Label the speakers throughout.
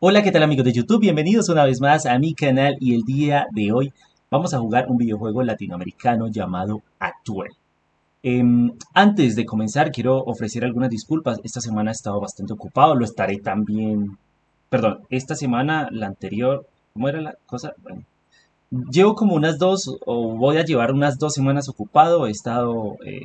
Speaker 1: Hola, ¿qué tal amigos de YouTube? Bienvenidos una vez más a mi canal y el día de hoy vamos a jugar un videojuego latinoamericano llamado Actuel. Em, antes de comenzar quiero ofrecer algunas disculpas, esta semana he estado bastante ocupado, lo estaré también, perdón, esta semana, la anterior, ¿cómo era la cosa? Bueno, llevo como unas dos, o voy a llevar unas dos semanas ocupado, he estado eh,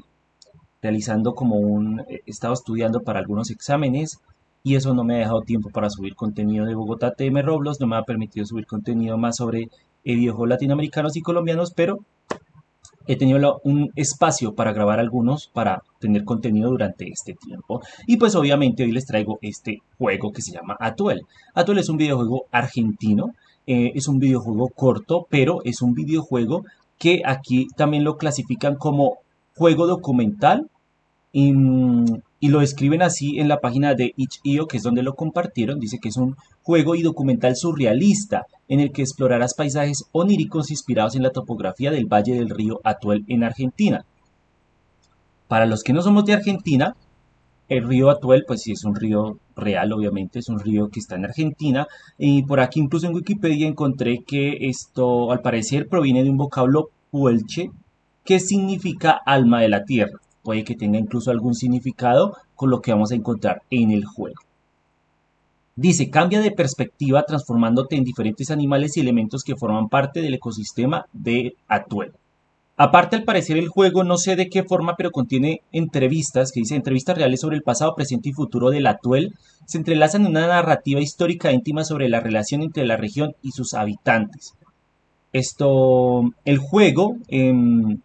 Speaker 1: realizando como un, he estado estudiando para algunos exámenes, y eso no me ha dejado tiempo para subir contenido de Bogotá TM Roblox, no me ha permitido subir contenido más sobre eh, videojuegos latinoamericanos y colombianos, pero he tenido un espacio para grabar algunos para tener contenido durante este tiempo. Y pues obviamente hoy les traigo este juego que se llama Atuel. Atuel es un videojuego argentino, eh, es un videojuego corto, pero es un videojuego que aquí también lo clasifican como juego documental y, y lo escriben así en la página de itch.io, que es donde lo compartieron. Dice que es un juego y documental surrealista en el que explorarás paisajes oníricos inspirados en la topografía del Valle del Río Atuel en Argentina. Para los que no somos de Argentina, el río Atuel, pues sí es un río real, obviamente, es un río que está en Argentina. Y por aquí incluso en Wikipedia encontré que esto al parecer proviene de un vocablo puelche que significa alma de la tierra puede que tenga incluso algún significado con lo que vamos a encontrar en el juego. Dice, cambia de perspectiva transformándote en diferentes animales y elementos que forman parte del ecosistema de Atuel. Aparte, al parecer, el juego no sé de qué forma, pero contiene entrevistas, que dice entrevistas reales sobre el pasado, presente y futuro del Atuel, se entrelazan en una narrativa histórica íntima sobre la relación entre la región y sus habitantes. Esto, el juego, em,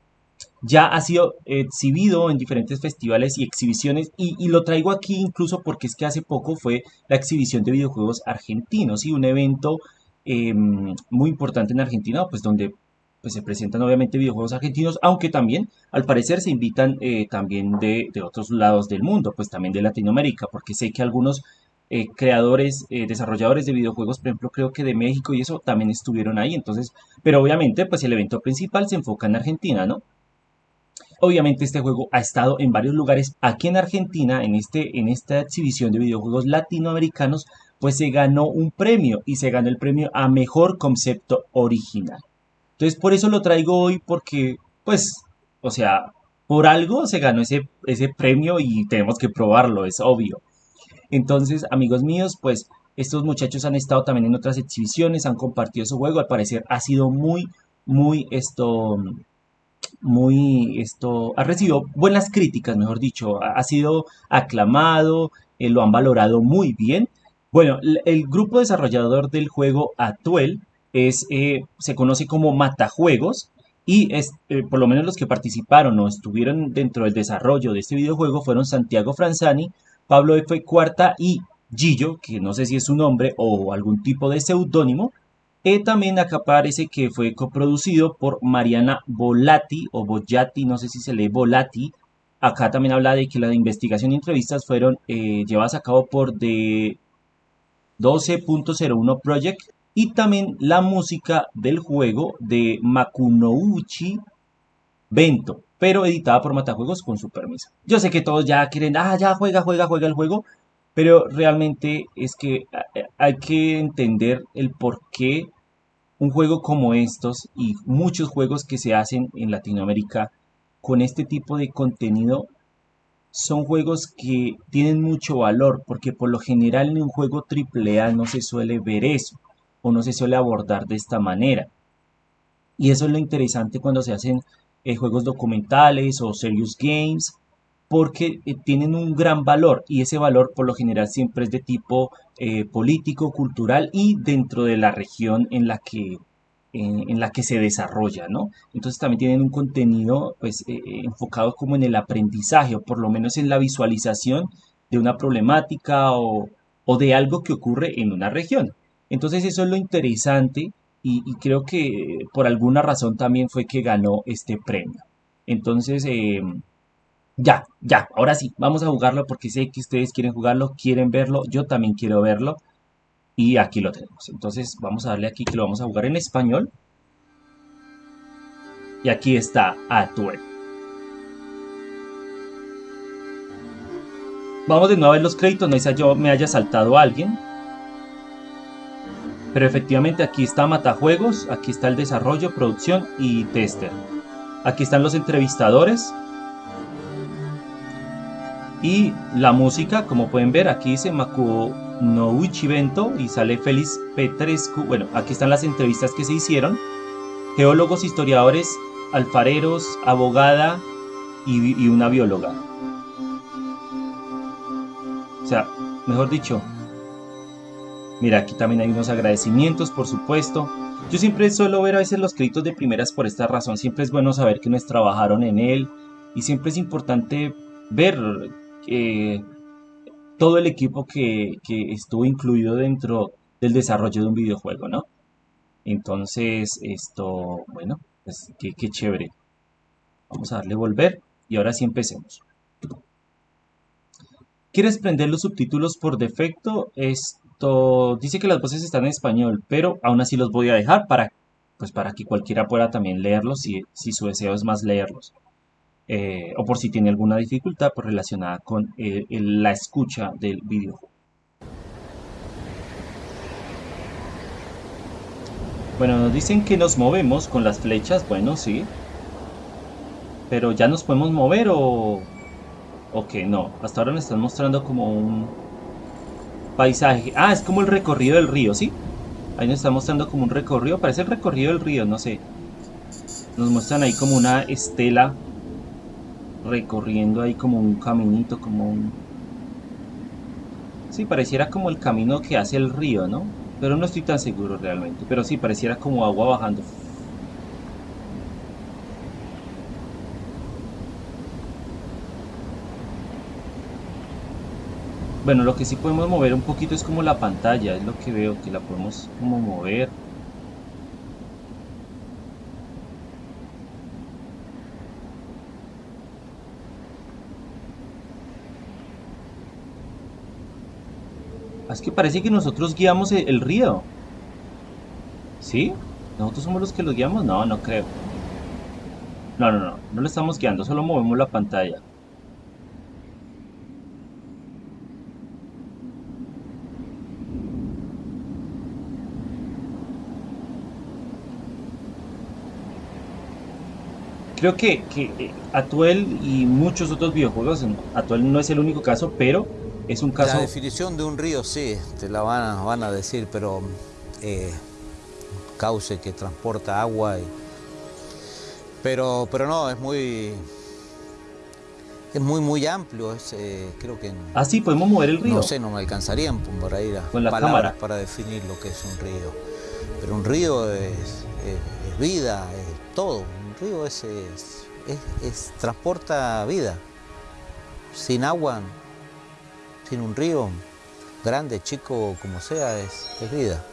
Speaker 1: ya ha sido exhibido en diferentes festivales y exhibiciones y, lo traigo aquí incluso porque es que hace poco fue la exhibición de videojuegos argentinos y un evento em, muy importante en Argentina pues donde pues, se presentan obviamente videojuegos argentinos aunque también al parecer se invitan eh, también de, otros lados del mundo pues también de Latinoamérica porque sé que algunos eh, creadores, eh, desarrolladores de videojuegos, por ejemplo, creo que de México y eso también estuvieron ahí. Entonces, pero obviamente, pues el evento principal se enfoca en Argentina, ¿no? Obviamente este juego ha estado en varios lugares. Aquí en Argentina, en, este, en esta exhibición de videojuegos latinoamericanos, pues se ganó un premio y se ganó el premio a Mejor Concepto Original. Entonces por eso lo traigo hoy porque, pues, o sea, por algo se ganó ese, ese premio y tenemos que probarlo, es obvio. Entonces, amigos míos, pues estos muchachos han estado también en otras exhibiciones, han compartido su juego, al parecer ha sido muy, muy esto muy, esto, ha recibido buenas críticas, mejor dicho, ha, sido aclamado, eh, lo han valorado muy bien. Bueno, el, grupo desarrollador del juego Atuel es, eh, se conoce como Matajuegos y es, eh, por lo menos los que participaron o estuvieron dentro del desarrollo de este videojuego fueron Santiago Franzani, Pablo F. Cuarta y Gillo, que no sé si es su nombre o algún tipo de seudónimo, y también acá parece que fue coproducido por Mariana Volati o Bollati, no sé si se lee Volati. Acá también habla de que la investigación y entrevistas fueron eh, llevadas a cabo por The 12.01 Project y también la música del juego de Makunouchi Bento, pero editada por Matajuegos con su permiso. Yo sé que todos ya quieren, ah, ya juega, juega, juega el juego, pero realmente es que eh, hay que entender el por qué un juego como estos y muchos juegos que se hacen en Latinoamérica con este tipo de contenido son juegos que tienen mucho valor porque por lo general en un juego AAA no se suele ver eso o no se suele abordar de esta manera. Y eso es lo interesante cuando se hacen eh, juegos documentales o serious games porque eh, tienen un gran valor y ese valor por lo general siempre es de tipo eh, político, cultural y dentro de la región en la que, en la que se desarrolla, ¿no? Entonces también tienen un contenido pues eh, enfocado como en el aprendizaje o por lo menos en la visualización de una problemática o, de algo que ocurre en una región. Entonces eso es lo interesante y, y creo que por alguna razón también fue que ganó este premio. Entonces, ya, ya, ahora sí, vamos a jugarlo porque sé que ustedes quieren jugarlo, quieren verlo, yo también quiero verlo. Y aquí lo tenemos. Entonces vamos a darle aquí que lo vamos a jugar en español. Y aquí está Atuel. Vamos de nuevo a ver los créditos, no es yo me haya saltado a alguien. Pero efectivamente aquí está Matajuegos, aquí está el desarrollo, producción y tester. Aquí están los entrevistadores. Y la música, como pueden ver, aquí dice Makuo no Bento y sale Félix Petrescu. Bueno, aquí están las entrevistas que se hicieron. Geólogos, historiadores, alfareros, abogada y, y una bióloga. O sea, mejor dicho, mira, aquí también hay unos agradecimientos, por supuesto. Yo siempre suelo ver a veces los créditos de primeras por esta razón. Siempre es bueno saber que nos trabajaron en él y siempre es importante ver eh, todo el equipo que, estuvo incluido dentro del desarrollo de un videojuego, ¿no? Entonces, esto, bueno, pues qué, chévere. Vamos a darle volver y ahora sí empecemos. ¿Quieres prender los subtítulos por defecto? Esto dice que las voces están en español, pero aún así los voy a dejar para, pues para que cualquiera pueda también leerlos si su deseo es más leerlos. Eh, o por si tiene alguna dificultad pues, relacionada con eh, la escucha del videojuego. Bueno, nos dicen que nos movemos con las flechas, bueno, sí. Pero ya nos podemos mover o... O que no, hasta ahora nos están mostrando como un paisaje. Ah, es como el recorrido del río, ¿sí? Ahí nos están mostrando como un recorrido, parece el recorrido del río, no sé. Nos muestran ahí como una estela recorriendo ahí como un caminito, como un... Sí, pareciera como el camino que hace el río, ¿no? Pero no estoy tan seguro realmente. Pero sí, pareciera como agua bajando. Bueno, lo que sí podemos mover un poquito es como la pantalla, es lo que veo, que la podemos como mover. Es que parece que nosotros guiamos el, río. ¿Sí? ¿Nosotros somos los que lo guiamos? No, no creo. No, no, no. No lo estamos guiando, solo movemos la pantalla. Creo que, que eh, Atuel y muchos otros videojuegos, Atuel no es el único caso, pero es un caso...
Speaker 2: La definición de un río sí, te la van a, van a decir, pero eh, cauce que transporta agua. Y, pero, pero no, es muy... Es muy, muy amplio, es, eh, creo que...
Speaker 1: Ah, sí, podemos mover el río.
Speaker 2: No sé, no me alcanzarían por ahí las
Speaker 1: Con la palabras
Speaker 2: para definir lo que es un río. Pero un río es, vida, es todo. Río es, es transporta vida. Sin agua sin un río, grande, chico, como sea, es, vida.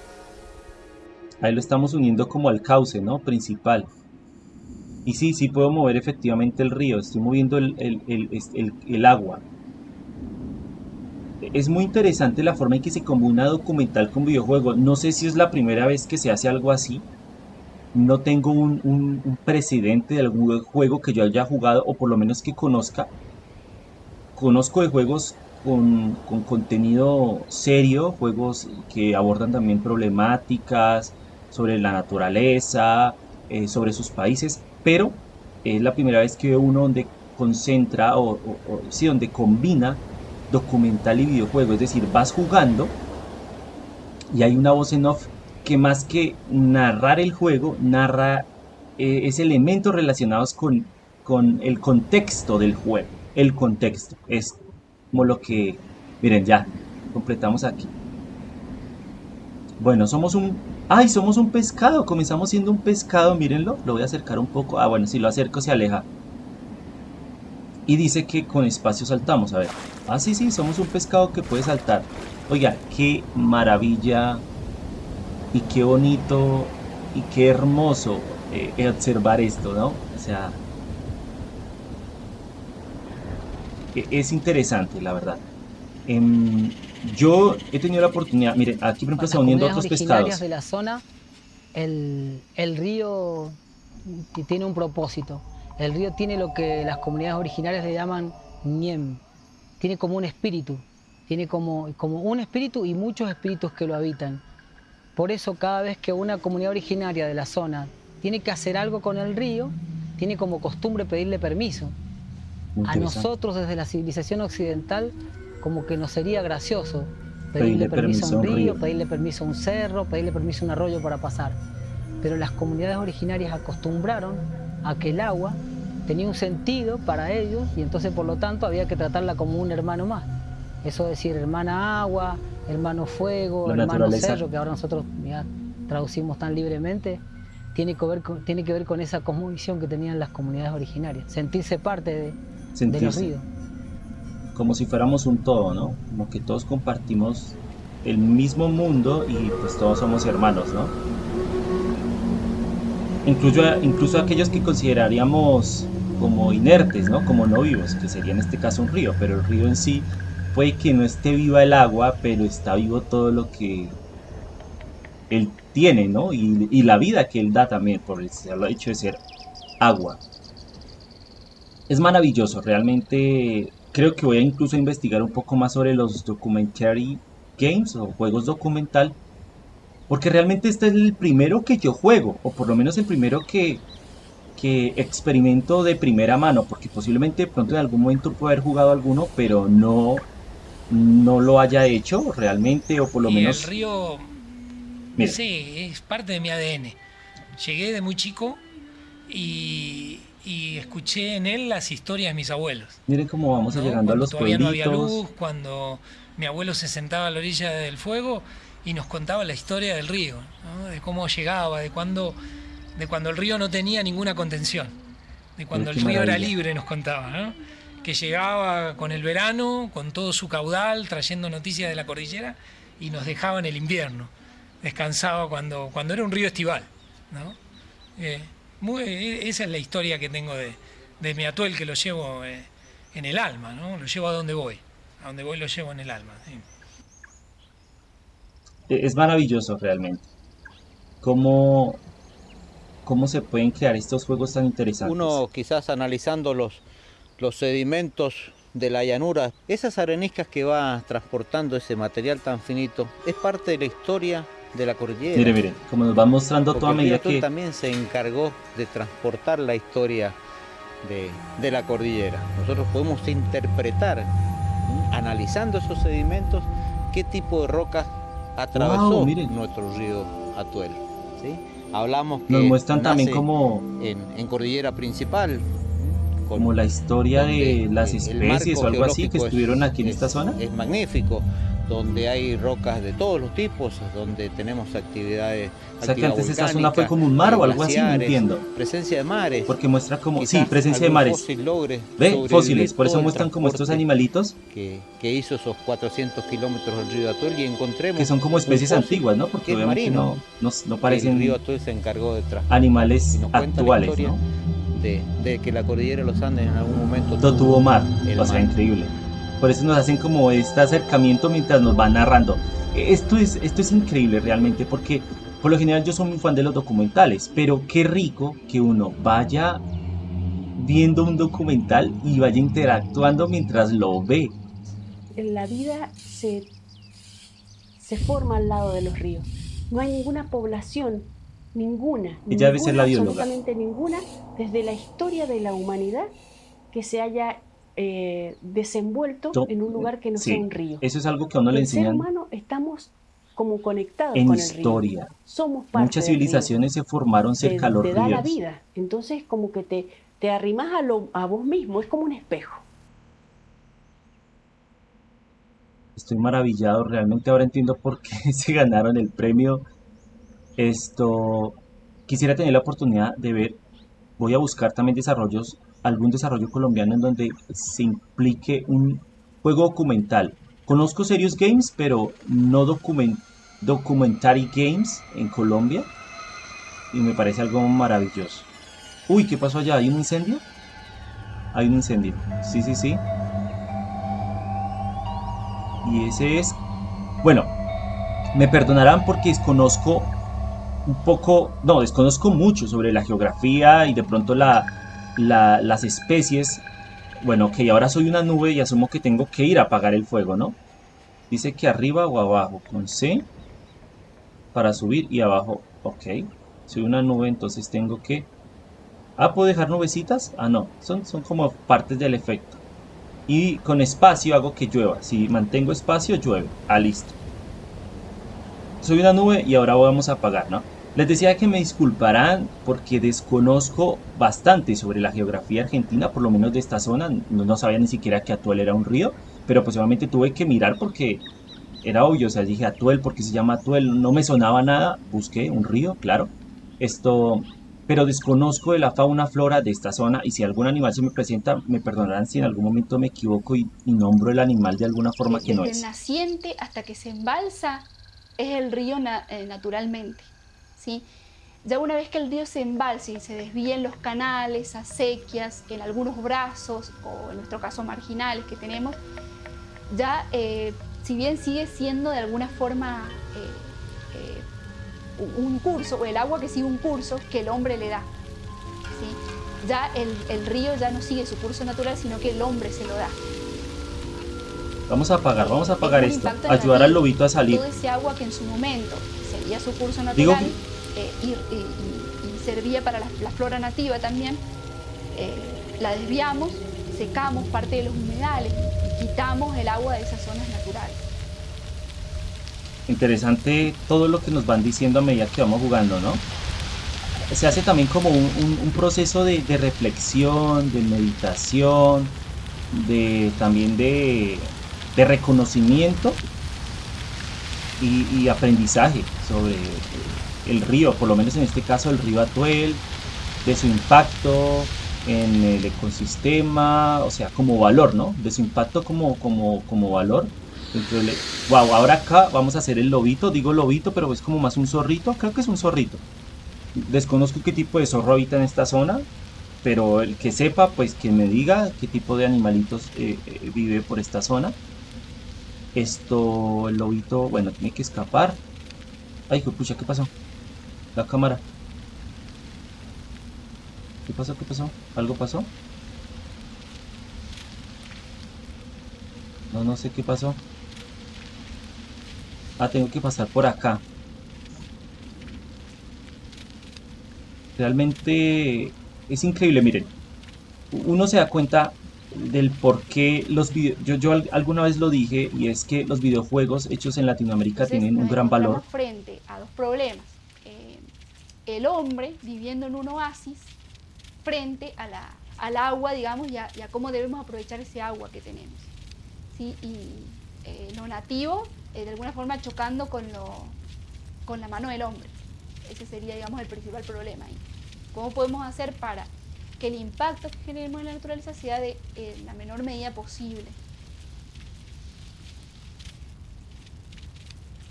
Speaker 1: Ahí lo estamos uniendo como al cauce, ¿no? Principal. Y sí, sí puedo mover efectivamente el río, estoy moviendo el, el, agua. Es muy interesante la forma en que se combina documental con videojuego. No sé si es la primera vez que se hace algo así. No tengo un, un precedente de algún juego que yo haya jugado o por lo menos que conozca. Conozco de juegos con, contenido serio, juegos que abordan también problemáticas sobre la naturaleza, eh, sobre sus países, pero es la primera vez que veo uno donde concentra o, sí, donde combina documental y videojuego, es decir, vas jugando y hay una voz en off que más que narrar el juego, narra eh, ese elementos relacionados con, con el contexto del juego, el contexto, es como lo que, miren ya, completamos aquí. Bueno, somos un, ay, somos un pescado, comenzamos siendo un pescado, mírenlo, lo voy a acercar un poco, ah, bueno, si lo acerco se aleja. Y dice que con espacio saltamos, a ver, ah, sí, sí, somos un pescado que puede saltar. Oiga, qué maravilla y qué bonito y qué hermoso eh, observar esto, ¿no? O sea, E, es interesante, la verdad. Em, yo he tenido la oportunidad, miren, aquí por ejemplo se uniendo otros pescados.
Speaker 3: de la zona, el, el río tiene un propósito. El río tiene lo que las comunidades originarias le llaman Niem. Tiene como un espíritu. Tiene como, como un espíritu y muchos espíritus que lo habitan. Por eso cada vez que una comunidad originaria de la zona tiene que hacer algo con el río, tiene como costumbre pedirle permiso. A nosotros desde la civilización occidental como que nos sería gracioso pedirle, permiso, a un río, pedirle permiso a un cerro, pedirle permiso a un arroyo para pasar. Pero las comunidades originarias acostumbraron a que el agua tenía un sentido para ellos y entonces por lo tanto había que tratarla como un hermano más. Eso decir hermana agua, hermano fuego, hermano cerro, que ahora nosotros ya traducimos tan libremente, tiene que, ver con, tiene que ver con esa cosmovisión que tenían las comunidades originarias, sentirse parte de, sentirse. los ríos.
Speaker 1: Como si fuéramos un todo, ¿no? Como que todos compartimos el mismo mundo y pues todos somos hermanos, ¿no? Incluso, incluso aquellos que consideraríamos como inertes, ¿no? Como no vivos, que sería en este caso un río, pero el río en sí puede que no esté viva el agua, pero está vivo todo lo que él tiene, ¿no? Y, la vida que él da también por el hecho de ser agua. Es maravilloso, realmente creo que voy a incluso investigar un poco más sobre los documentary games o juegos documental, porque realmente este es el primero que yo juego, o por lo menos el primero que, que experimento de primera mano, porque posiblemente pronto en algún momento puedo haber jugado alguno, pero no, no lo haya hecho realmente, o por lo menos...
Speaker 4: El río, sí, es parte de mi ADN. Llegué de muy chico y, escuché en él las historias de mis abuelos.
Speaker 1: Miren cómo vamos llegando a los
Speaker 4: todavía no había luz, cuando mi abuelo se sentaba a la orilla del fuego y nos contaba la historia del río, de cómo llegaba, de cuándo de cuando el río no tenía ninguna contención, de cuando el río era libre, nos contaba, que llegaba con el verano, con todo su caudal, trayendo noticias de la cordillera y nos dejaba en el invierno, descansaba cuando, cuando era un río estival. Eh, e, esa es la historia que tengo de, mi atuel, que lo llevo eh, en el alma, ¿no? lo llevo a donde voy, a donde voy lo llevo en el alma.
Speaker 1: Es maravilloso realmente. Cómo cómo se pueden crear estos juegos tan interesantes.
Speaker 2: Uno quizás analizando los, sedimentos de la llanura, esas areniscas que va transportando ese material tan finito, es parte de la historia de la cordillera.
Speaker 1: Mire, mire, como nos va mostrando toda medida que...
Speaker 2: también se encargó de transportar la historia de, de la cordillera. Nosotros podemos interpretar, analizando esos sedimentos, qué tipo de rocas atravesó nuestro río Atuel. ¿sí? Hablamos
Speaker 1: que nos muestran también como
Speaker 2: en, cordillera principal
Speaker 1: como la historia de las especies o algo así que estuvieron aquí en esta zona
Speaker 2: es magnífico donde hay rocas de todos los tipos, donde tenemos actividades.
Speaker 1: O sea que antes esta zona fue como un mar o algo así, no entiendo.
Speaker 2: Presencia de mares.
Speaker 1: Porque muestra como, sí, presencia de mares. Ve, fósiles, por eso muestran como estos animalitos.
Speaker 2: Que, que, hizo esos 400 kilómetros del río Atuel y encontremos.
Speaker 1: Que son como especies antiguas, ¿no? Porque obviamente no, no, no, parecen.
Speaker 2: El río Atuel se encargó de
Speaker 1: Animales actuales, ¿no?
Speaker 2: De, de, que la cordillera de los Andes en algún momento
Speaker 1: tuvo, mar. O sea, increíble. Por eso nos hacen como este acercamiento mientras nos van narrando. Esto es, esto es increíble realmente porque por lo general yo soy muy fan de los documentales, pero qué rico que uno vaya viendo un documental y vaya interactuando mientras lo ve.
Speaker 5: La vida se, se forma al lado de los ríos. No hay ninguna población, ninguna,
Speaker 1: Ella debe ser la bióloga.
Speaker 5: absolutamente ninguna, desde la historia de la humanidad que se haya eh, desenvuelto en un lugar que no sea un río.
Speaker 1: Eso es algo que a uno le enseñan.
Speaker 5: El ser humano estamos como conectados
Speaker 1: en
Speaker 5: con
Speaker 1: historia.
Speaker 5: el río. Somos parte
Speaker 1: Muchas civilizaciones se formaron cerca de los ríos. Te da
Speaker 5: la vida. Entonces como que te, te arrimas a, lo, a vos mismo, es como un espejo.
Speaker 1: Estoy maravillado, realmente ahora entiendo por qué se ganaron el premio. Esto, quisiera tener la oportunidad de ver, voy a buscar también desarrollos algún desarrollo colombiano en donde se implique un juego documental. Conozco Serious Games, pero no document Documentary Games en Colombia. Y me parece algo maravilloso. Uy, ¿qué pasó allá? ¿Hay un incendio? Hay un incendio. Sí, sí, sí. Y ese es... Bueno, me perdonarán porque desconozco un poco... No, desconozco mucho sobre la geografía y de pronto la, las especies, bueno, que ahora soy una nube y asumo que tengo que ir a apagar el fuego, ¿no? Dice que arriba o abajo, con C. para subir y abajo, ok. Soy una nube, entonces tengo que... Ah, ¿puedo dejar nubecitas? Ah, no, son, son como partes del efecto. Y con espacio hago que llueva. Si mantengo espacio, llueve. Ah, listo. Soy una nube y ahora vamos a apagar, ¿no? Les decía que me disculparán porque desconozco bastante sobre la geografía argentina, por lo menos de esta zona. No, sabía ni siquiera que Atuel era un río, pero pues obviamente tuve que mirar porque era obvio. O sea, dije Atuel porque se llama Atuel, no me sonaba nada. Busqué un río, claro. Esto, pero desconozco de la fauna flora de esta zona y si algún animal se me presenta, me perdonarán si en algún momento me equivoco y, nombro el animal de alguna forma que no es.
Speaker 5: Desde el naciente hasta que se embalsa es el río eh, naturalmente. ¿Sí? Ya una vez que el río se embalsa y se desvíen los canales, acequias, en algunos brazos o en nuestro caso marginales que tenemos, ya eh, si bien sigue siendo de alguna forma eh, un curso, o el agua que sigue un curso que el hombre le da. ¿sí? Ya el, el río ya no sigue su curso natural, sino que el hombre se lo da.
Speaker 1: Vamos a apagar, vamos a apagar esto. Ayudar al lobito a salir.
Speaker 5: Todo ese agua que en su momento seguía su curso natural eh, y, servía para la, flora nativa también, eh, la desviamos, secamos parte de los humedales y quitamos el agua de esas zonas naturales.
Speaker 1: Interesante todo lo que nos van diciendo a medida que vamos jugando, ¿no? Se hace también como un, proceso de, reflexión, de meditación, de también de, de reconocimiento y, aprendizaje sobre el río, por lo menos en este caso el río Atuel, de su impacto en el ecosistema, o sea, como valor, ¿no? De su impacto como, como, como valor. Wow, ahora acá vamos a hacer el lobito, digo lobito, pero es como más un zorrito, creo que es un zorrito. Desconozco qué tipo de zorro habita en esta zona, pero el que sepa, pues que me diga qué tipo de animalitos eh, eh, vive por esta zona. Esto, el lobito, bueno, tiene que escapar. Ay, pucha, ¿qué pasó? La cámara. ¿Qué pasó? ¿Qué pasó? ¿Algo pasó? No, no sé qué pasó. Ah, tengo que pasar por acá. Realmente es increíble, miren. Uno se da cuenta del por qué los videojuegos, yo, alguna vez lo dije y es que los videojuegos hechos en Latinoamérica tienen un gran valor.
Speaker 5: frente a dos problemas. El hombre viviendo en un oasis frente a la, al agua, digamos, y a, cómo debemos aprovechar ese agua que tenemos. ¿sí? Y eh, lo nativo, eh, de alguna forma chocando con, lo, con la mano del hombre. Ese sería, digamos, el principal problema. ¿Cómo podemos hacer para que el impacto que generemos en la naturaleza sea de la menor medida posible.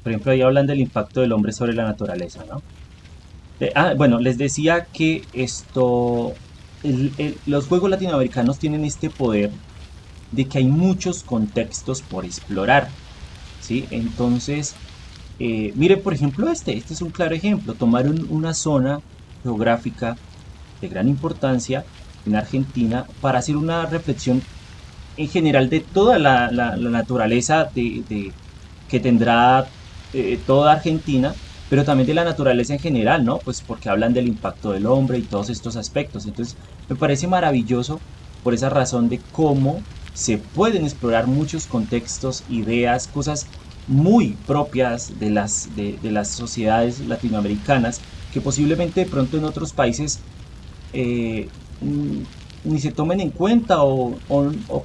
Speaker 1: Por ejemplo, ahí hablan del impacto del hombre sobre la naturaleza, ¿no? Eh, ah, bueno, les decía que esto, los juegos latinoamericanos tienen este poder de que hay muchos contextos por explorar, ¿sí? Entonces, eh, miren por ejemplo este, este es un claro ejemplo, tomaron una zona geográfica de gran importancia en Argentina para hacer una reflexión en general de toda la, naturaleza de, que tendrá eh, toda Argentina, pero también de la naturaleza en general, ¿no? Pues porque hablan del impacto del hombre y todos estos aspectos. Entonces, me parece maravilloso por esa razón de cómo se pueden explorar muchos contextos, ideas, cosas muy propias de las, de las sociedades latinoamericanas que posiblemente de pronto en otros países eh, mm, ni se tomen en cuenta o,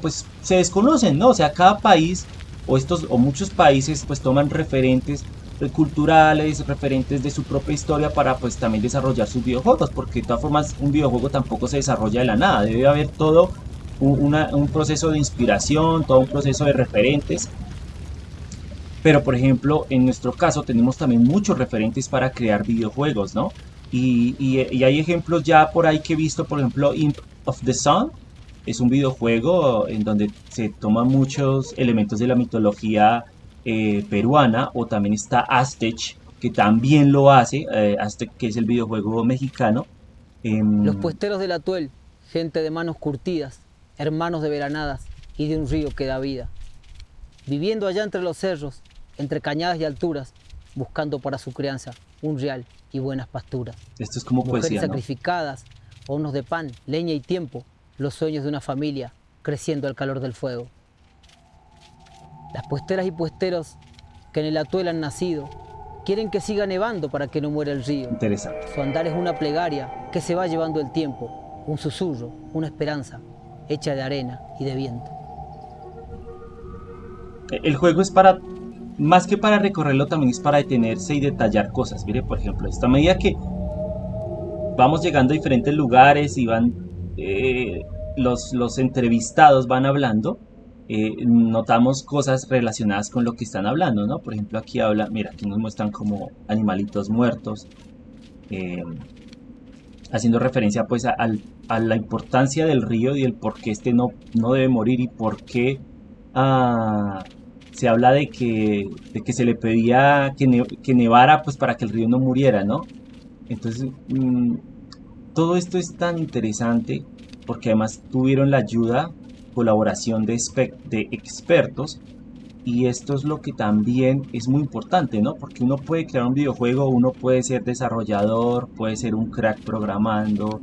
Speaker 1: pues se desconocen, ¿no? O sea, cada país o estos o muchos países pues toman referentes culturales, referentes de su propia historia para pues también desarrollar sus videojuegos, porque de todas formas un videojuego tampoco se desarrolla de la nada, debe haber todo un proceso de inspiración, todo un proceso de referentes. Pero por ejemplo, en nuestro caso tenemos también muchos referentes para crear videojuegos, ¿no? Y, hay ejemplos ya por ahí que he visto, por ejemplo, Imp of the Sun. Es un videojuego en donde se toman muchos elementos de la mitología eh, peruana. O también está Aztec, que también lo hace. Eh, Aztec, que es el videojuego mexicano.
Speaker 3: Em, Los puesteros del Atuel, gente de manos curtidas, hermanos de veranadas y de un río que da vida. Viviendo allá entre los cerros, entre cañadas y alturas, buscando para su crianza un real y buenas pasturas.
Speaker 1: Esto es como
Speaker 3: Mujeres
Speaker 1: poesía, ¿no?
Speaker 3: sacrificadas, hornos de pan, leña y tiempo, los sueños de una familia creciendo al calor del fuego. Las puesteras y puesteros que en el atuel han nacido quieren que siga nevando para que no muera el río.
Speaker 1: Interesante.
Speaker 3: Su andar es una plegaria que se va llevando el tiempo, un susurro, una esperanza hecha de arena y de viento.
Speaker 1: El juego es para, más que para recorrerlo, también es para detenerse y detallar cosas. Mire, por ejemplo, esta medida que vamos llegando a diferentes lugares y van eh, los, los entrevistados van hablando, eh, notamos cosas relacionadas con lo que están hablando, ¿no? Por ejemplo, aquí habla, mira, aquí nos muestran como animalitos muertos, eh, haciendo referencia pues a, a la importancia del río y el por qué este no, no debe morir y por qué ah, se habla de que, de que se le pedía que nevara pues para que el río no muriera, ¿no? Entonces, mm, todo esto es tan interesante porque además tuvieron la ayuda, colaboración de, expertos y esto es lo que también es muy importante, ¿no? Porque uno puede crear un videojuego, uno puede ser desarrollador, puede ser un crack programando,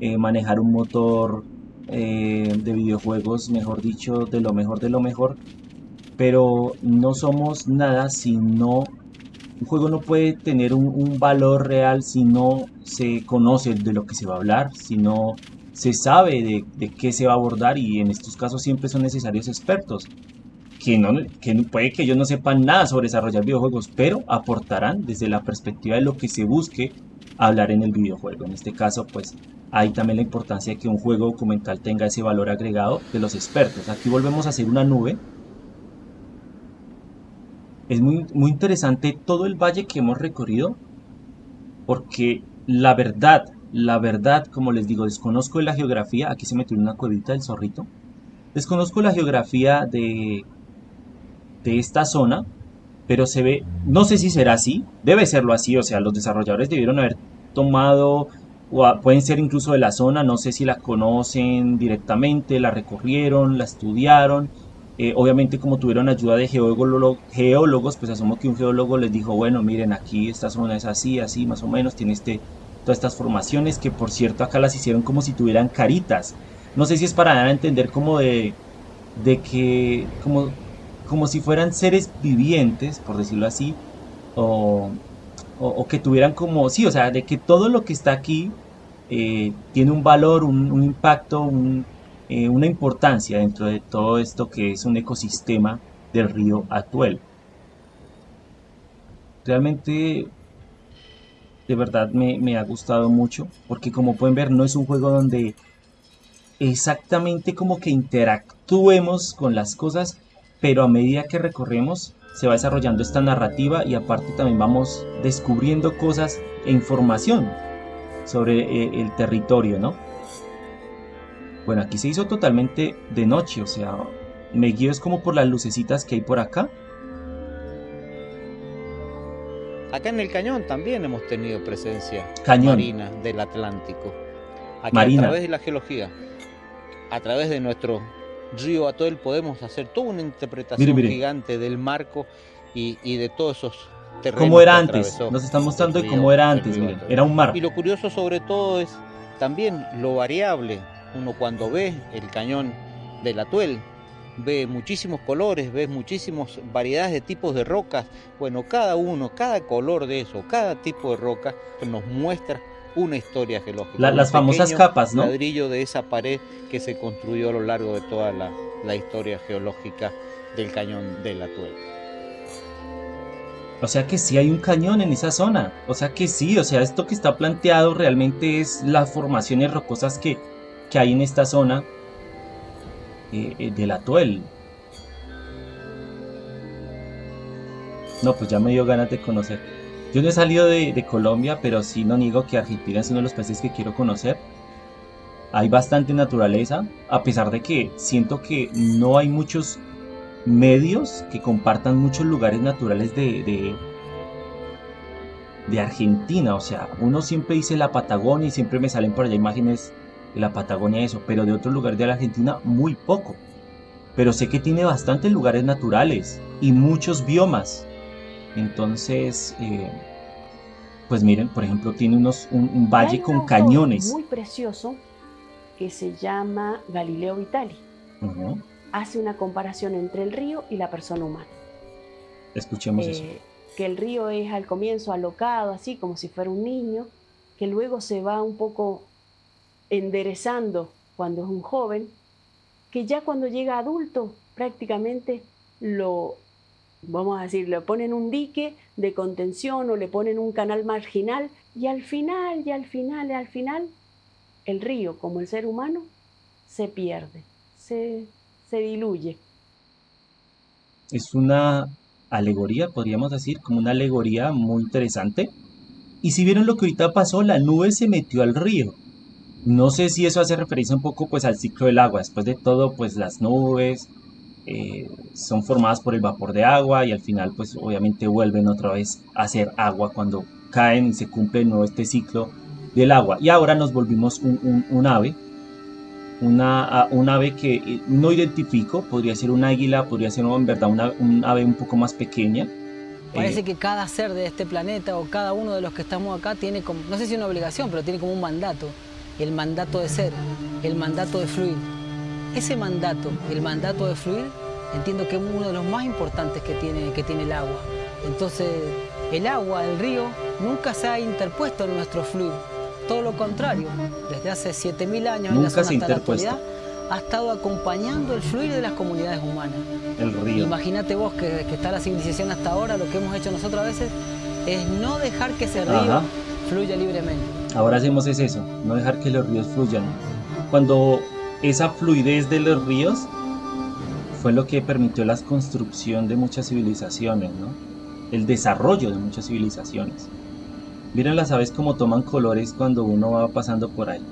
Speaker 1: eh, manejar un motor eh, de videojuegos, mejor dicho, de lo mejor de lo mejor, pero no somos nada si no... Un juego no puede tener un valor real si no se conoce de lo que se va a hablar, si no se sabe de, qué se va a abordar y en estos casos siempre son necesarios expertos que, no, que puede que ellos no sepan nada sobre desarrollar videojuegos, pero aportarán desde la perspectiva de lo que se busque hablar en el videojuego. En este caso, pues hay también la importancia de que un juego documental tenga ese valor agregado de los expertos. Aquí volvemos a hacer una nube. Es muy, muy interesante todo el valle que hemos recorrido, porque la verdad, la verdad, como les digo, desconozco de la geografía. Aquí se metió en una cuevita del zorrito. Desconozco la geografía de, de esta zona, pero se ve, no sé si será así, debe serlo así, o sea, los desarrolladores debieron haber tomado, o pueden ser incluso de la zona, no sé si la conocen directamente, la recorrieron, la estudiaron, eh, obviamente como tuvieron ayuda de geólogo- geólogos, pues asumo que un geólogo les dijo, bueno, miren, aquí esta zona es así, así, más o menos, tiene este, todas estas formaciones, que por cierto acá las hicieron como si tuvieran caritas, no sé si es para dar a entender como de, de que, como, como si fueran seres vivientes, por decirlo así, o, o- que tuvieran como, sí, o sea, de que todo lo que está aquí eh, tiene un valor, un, impacto, eh, una importancia dentro de todo esto que es un ecosistema del río Atuel. Realmente, de verdad me, ha gustado mucho, porque como pueden ver, no es un juego donde exactamente como que interactuemos con las cosas, pero a medida que recorremos se va desarrollando esta narrativa y aparte también vamos descubriendo cosas e información sobre eh, el territorio, ¿no? Bueno, aquí se hizo totalmente de noche, o sea, me guío es como por las lucecitas que hay por acá.
Speaker 2: Acá en el cañón también hemos tenido presencia
Speaker 1: Cañón.
Speaker 2: marina del Atlántico. Aquí
Speaker 1: Marina.
Speaker 2: a través de la geología, a través de nuestro río Atuel podemos hacer toda una interpretación
Speaker 1: Mire, mire.
Speaker 2: gigante del marco y, y de todos esos terrenos.
Speaker 1: ¿Cómo era
Speaker 2: que
Speaker 1: antes? Nos están mostrando
Speaker 2: río-
Speaker 1: cómo era antes. Era un mar.
Speaker 2: Y lo curioso sobre todo es también lo variable. Uno cuando ve el cañón del Atuel, ve muchísimos colores, ve muchísimas variedades de tipos de rocas. Bueno, cada uno, cada color de eso, cada tipo de roca nos muestra una historia geológica.
Speaker 1: La- las famosas capas, ¿no?
Speaker 2: Ladrillo de esa pared que se construyó a lo largo de toda la, la historia geológica del cañón del Atuel.
Speaker 1: O sea que sí hay un cañón en esa zona. O sea que sí, o sea, esto que está planteado realmente es las formaciones rocosas que, que hay en esta zona eh, eh, del atuel. No, pues ya me dio ganas de conocer. Yo no he salido de, Colombia, pero sí no niego que Argentina es uno de los países que quiero conocer. Hay bastante naturaleza, a pesar de que siento que no hay muchos medios que compartan muchos lugares naturales de, de, de Argentina. O sea, uno siempre dice la Patagonia y siempre me salen por allá imágenes de la Patagonia eso, pero de otros lugares de la Argentina muy poco. Pero sé que tiene bastantes lugares naturales y muchos biomas. Entonces, eh, pues miren, por ejemplo, tiene unos, un, valle con cañones.
Speaker 6: Muy precioso que se llama Galileo Vitali. Hace una comparación entre el río y la persona humana.
Speaker 1: Escuchemos eso.
Speaker 6: Eh, que el río es al comienzo alocado, así como si fuera un niño, que luego se va un poco enderezando cuando es un joven, que ya cuando llega adulto prácticamente lo, vamos a decir, le ponen un dique de contención o le ponen un canal marginal y al final, y al final, y al final, el río, como el ser humano, se pierde, se, se diluye.
Speaker 1: Es una alegoría, podríamos decir, como una alegoría muy interesante. Y si vieron lo que ahorita pasó, la nube se metió al río. No sé si eso hace referencia un poco pues al ciclo del agua. Después de todo, pues las nubes eh, son formadas por el vapor de agua y al final pues obviamente vuelven otra vez a ser agua cuando caen y se cumple nuevo este ciclo del agua. Y ahora nos volvimos un ave una, un ave que eh, no identifico, podría ser un águila, podría ser en verdad una, un ave un poco más pequeña.
Speaker 3: Parece eh, que cada ser de este planeta o cada uno de los que estamos acá tiene como, no sé si una obligación, pero tiene como un mandato. El mandato de ser, el mandato de fluir. Ese mandato, el mandato de fluir, entiendo que es uno de los más importantes que tiene, que tiene el agua. Entonces, el agua, el río, nunca se ha interpuesto en nuestro fluir todo lo contrario, desde hace 7.000 años en la zona hasta la actualidad, ha estado acompañando el fluir de las comunidades humanas.
Speaker 1: El río.
Speaker 3: Imagínate vos que, está la civilización hasta ahora, lo que hemos hecho nosotros a veces es no dejar que ese río fluya libremente.
Speaker 1: Ahora hacemos es eso, no dejar que los ríos fluyan. Cuando esa fluidez de los ríos fue lo que permitió la construcción de muchas civilizaciones, ¿no? el desarrollo de muchas civilizaciones. Miren las aves como toman colores cuando uno va pasando por ahí.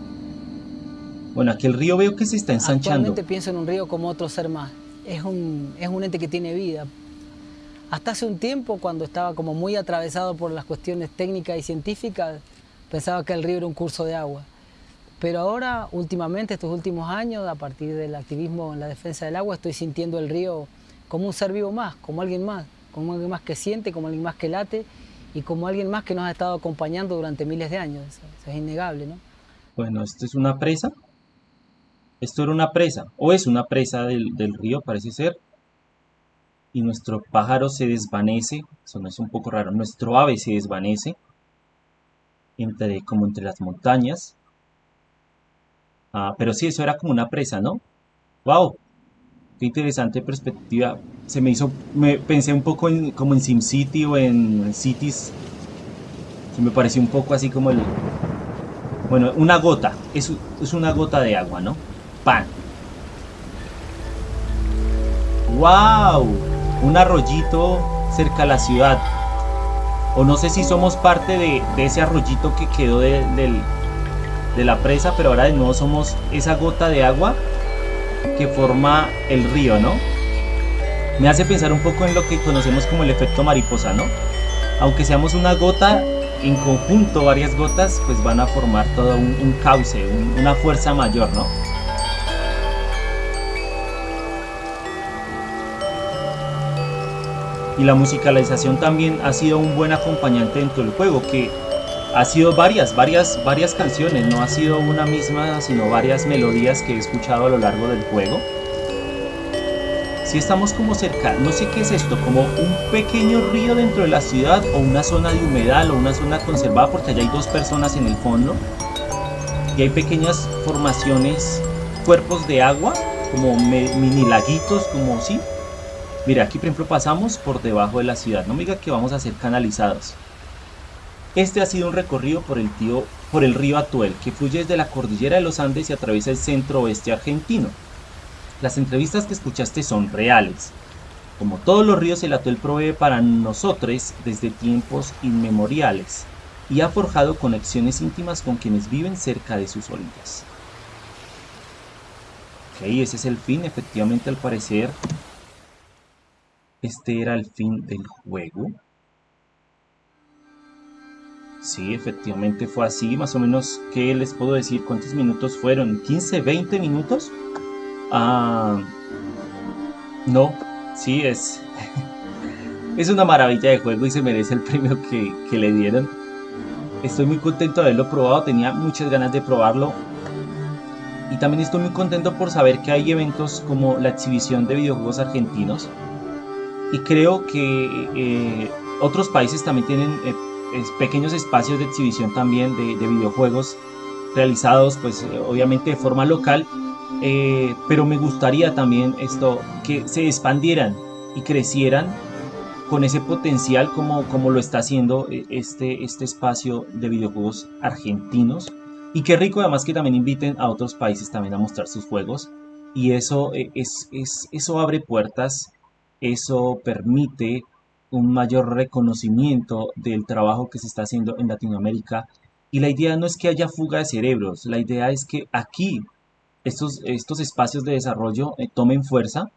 Speaker 1: Bueno, aquí el río veo que se está ensanchando.
Speaker 3: Actualmente pienso en un río como otro ser más. Es un, es un ente que tiene vida. Hasta hace un tiempo, cuando estaba como muy atravesado por las cuestiones técnicas y científicas, pensaba que el río era un curso de agua. Pero ahora, últimamente, estos últimos años, a partir del activismo en la defensa del agua, estoy sintiendo el río como un ser vivo más, como alguien más, como alguien más que siente, como alguien más que late y como alguien más que nos ha estado acompañando durante miles de años. Eso, es innegable, ¿no?
Speaker 1: Bueno, esto es una presa. Esto era una presa, o es una presa del, río, parece ser. Y nuestro pájaro se desvanece, eso no es un poco raro, nuestro ave se desvanece, entre, como entre las montañas. Ah, pero sí, eso era como una presa, ¿no? ¡Wow! Qué interesante perspectiva. Se me hizo, me pensé un poco en, como en SimCity o en Cities. Se me pareció un poco así como el... Bueno, una gota. Es, es una gota de agua, ¿no? Pan. ¡Wow! Un arroyito cerca a la ciudad. O no sé si somos parte de, ese arroyito que quedó de, la presa, pero ahora de nuevo somos esa gota de agua que forma el río, ¿no? Me hace pensar un poco en lo que conocemos como el efecto mariposa, ¿no? Aunque seamos una gota, en conjunto varias gotas, pues van a formar todo un, cauce, una fuerza mayor, ¿no? Y la musicalización también ha sido un buen acompañante dentro del juego, que ha sido varias, varias, varias canciones, no ha sido una misma, sino varias melodías que he escuchado a lo largo del juego. Si estamos como cerca, no sé qué es esto, como un pequeño río dentro de la ciudad o una zona de humedal o una zona conservada porque allá hay dos personas en el fondo y hay pequeñas formaciones, cuerpos de agua, como mini laguitos, como sí. Mira, aquí por ejemplo pasamos por debajo de la ciudad, no me diga que vamos a ser canalizados. Este ha sido un recorrido por el, por el río Atuel, que fluye desde la cordillera de los Andes y atraviesa el centro oeste argentino. Las entrevistas que escuchaste son reales. Como todos los ríos, el Atuel provee para nosotros desde tiempos inmemoriales y ha forjado conexiones íntimas con quienes viven cerca de sus orillas. Ok, ese es el fin, efectivamente al parecer este era el fin del juego. Sí, efectivamente fue así, más o menos, ¿qué les puedo decir? ¿Cuántos minutos fueron? ¿15, 20 minutos? Ah, no, sí es... es una maravilla de juego y se merece el premio que, que le dieron. Estoy muy contento de haberlo probado, tenía muchas ganas de probarlo. Y también estoy muy contento por saber que hay eventos como la exhibición de videojuegos argentinos. Y creo que eh, otros países también tienen eh, pequeños espacios de exhibición también de, de videojuegos realizados pues eh, obviamente de forma local. pero me gustaría también esto que se expandieran y crecieran con ese potencial como, como lo está haciendo este, este espacio de videojuegos argentinos y qué rico además que también inviten a otros países también a mostrar sus juegos. Y eso, eh, es, es, eso abre puertas, eso permite un mayor reconocimiento del trabajo que se está haciendo en Latinoamérica. Y la idea no es que haya fuga de cerebros, la idea es que aquí estos, estos espacios de desarrollo eh, tomen fuerza,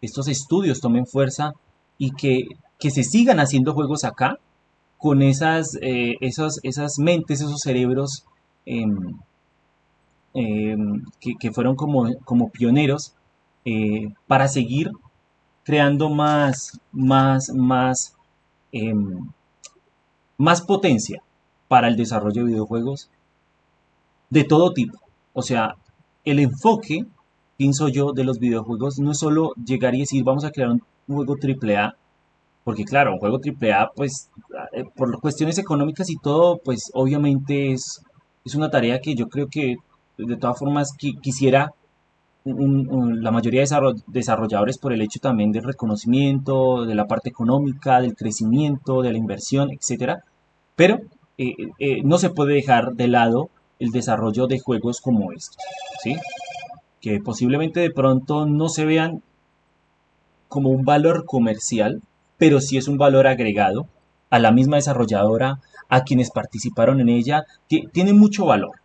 Speaker 1: estos estudios tomen fuerza y que, que se sigan haciendo juegos acá con esas, eh, esas, esas mentes, esos cerebros Em, em, que, fueron como, como pioneros eh, para seguir creando más, más, más, em, más potencia para el desarrollo de videojuegos de todo tipo. O sea, el enfoque, pienso yo, de los videojuegos no es solo llegar y decir vamos a crear un juego AAA, porque claro, un juego AAA, pues eh, por cuestiones económicas y todo, pues obviamente es es una tarea que yo creo que de todas formas quisiera la mayoría de desarrolladores por el hecho también del reconocimiento, de la parte económica, del crecimiento, de la inversión, etcétera. Pero eh, eh, no se puede dejar de lado el desarrollo de juegos como estos, que posiblemente de pronto no se vean como un valor comercial, pero sí es un valor agregado a la misma desarrolladora, a quienes participaron en ella, tiene mucho valor.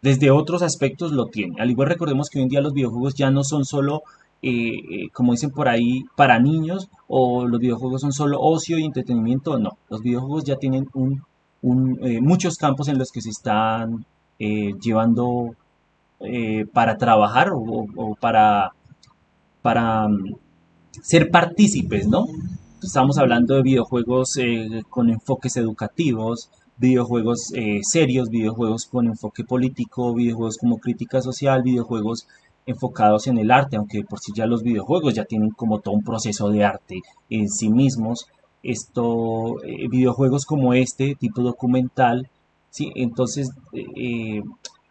Speaker 1: Desde otros aspectos lo tiene. Al igual recordemos que hoy en día los videojuegos ya no son solo, eh, eh, como dicen por ahí, para niños o los videojuegos son solo ocio y entretenimiento. No, los videojuegos ya tienen un, eh, muchos campos en los que se están llevando para trabajar o, para, para mm, ser partícipes, ¿no? Estamos hablando de videojuegos con enfoques educativos, videojuegos eh, serios, videojuegos con enfoque político, videojuegos como crítica social, videojuegos enfocados en el arte, aunque por sí ya los videojuegos ya tienen como todo un proceso de arte en sí mismos. Esto, eh, videojuegos como este, tipo documental, entonces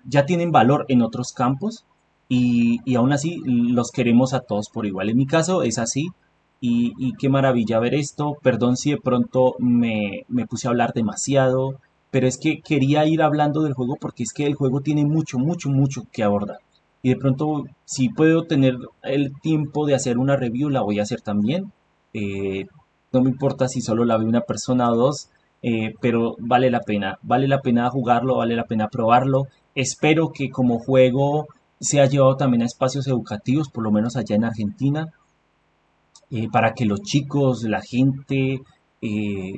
Speaker 1: ya tienen valor en otros campos y, y aún así los queremos a todos por igual. En mi caso es así, y, qué maravilla ver esto. Perdón si de pronto me, puse a hablar demasiado, pero es que quería ir hablando del juego porque es que el juego tiene mucho, mucho, mucho que abordar. Y de pronto, si puedo tener el tiempo de hacer una review, la voy a hacer también. Eh, no me importa si solo la ve una persona o dos, eh, pero vale la pena. Vale la pena jugarlo, vale la pena probarlo. Espero que como juego sea llevado también a espacios educativos, por lo menos allá en Argentina. Eh, para que los chicos, la gente, eh,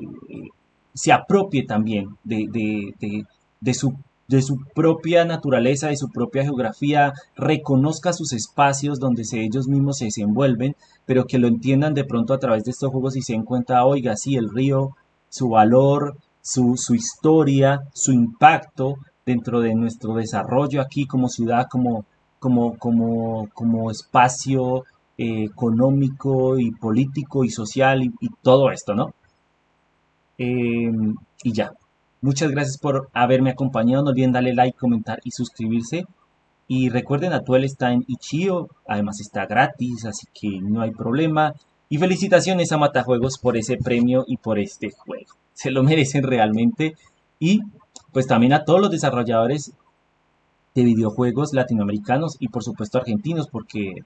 Speaker 1: se apropie también de, su, de su propia naturaleza, de su propia geografía, reconozca sus espacios donde se, ellos mismos se desenvuelven, pero que lo entiendan de pronto a través de estos juegos y se den cuenta, oiga, sí, el río, su valor, su, su historia, su impacto dentro de nuestro desarrollo aquí como ciudad, como, como, como, como espacio económico y político y social y, todo esto, ¿no? Em, y ya. Muchas gracias por haberme acompañado. No olviden darle like, comentar y suscribirse. Y recuerden, Atuel está en Ichio, además está gratis, así que no hay problema. Y felicitaciones a Matajuegos por ese premio y por este juego. Se lo merecen realmente. Y pues también a todos los desarrolladores de videojuegos latinoamericanos y por supuesto argentinos, porque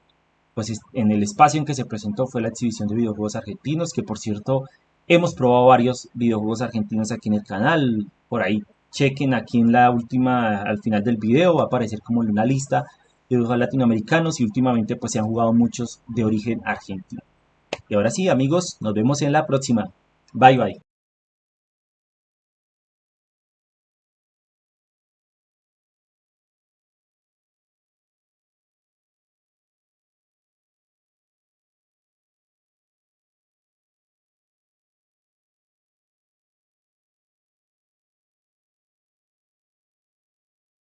Speaker 1: pues en el espacio en que se presentó fue la exhibición de videojuegos argentinos, que por cierto hemos probado varios videojuegos argentinos aquí en el canal, por ahí chequen aquí en la última, al final del video va a aparecer como una lista de videojuegos latinoamericanos y últimamente pues se han jugado muchos de origen argentino. Y ahora sí amigos, nos vemos en la próxima. Bye bye.